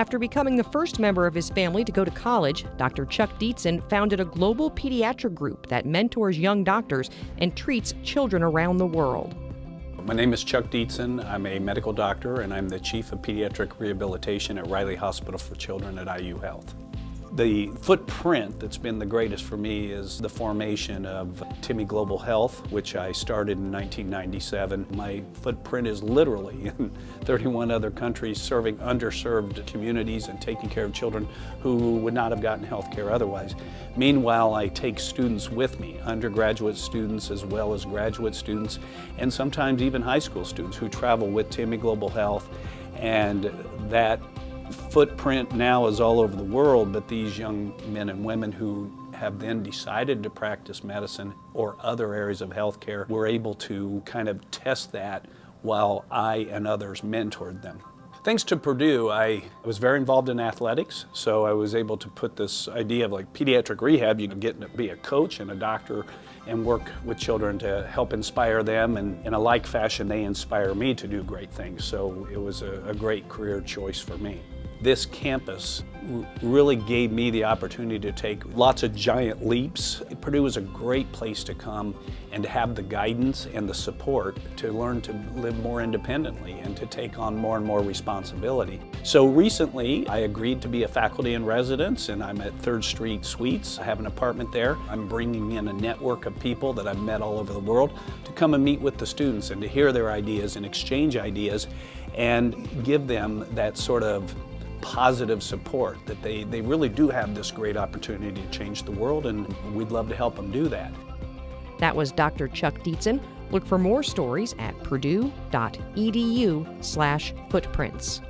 After becoming the first member of his family to go to college, Dr. Chuck Dietzen founded a global pediatric group that mentors young doctors and treats children around the world. My name is Chuck Dietzen. I'm a medical doctor and I'm the Chief of Pediatric Rehabilitation at Riley Hospital for Children at IU Health. The footprint that's been the greatest for me is the formation of Timmy Global Health, which I started in 1997. My footprint is literally in 31 other countries serving underserved communities and taking care of children who would not have gotten health care otherwise. Meanwhile, I take students with me, undergraduate students as well as graduate students, and sometimes even high school students who travel with Timmy Global Health, and that footprint now is all over the world, but these young men and women who have then decided to practice medicine or other areas of healthcare were able to kind of test that while I and others mentored them. Thanks to Purdue, I was very involved in athletics, so I was able to put this idea of like pediatric rehab, you can get to be a coach and a doctor and work with children to help inspire them, and in a like fashion, they inspire me to do great things, so it was a, a great career choice for me this campus really gave me the opportunity to take lots of giant leaps. Purdue is a great place to come and to have the guidance and the support to learn to live more independently and to take on more and more responsibility. So recently I agreed to be a faculty in residence and I'm at 3rd Street Suites. I have an apartment there. I'm bringing in a network of people that I've met all over the world to come and meet with the students and to hear their ideas and exchange ideas and give them that sort of positive support, that they, they really do have this great opportunity to change the world, and we'd love to help them do that. That was Dr. Chuck Dietzen. Look for more stories at purdue.edu slash footprints.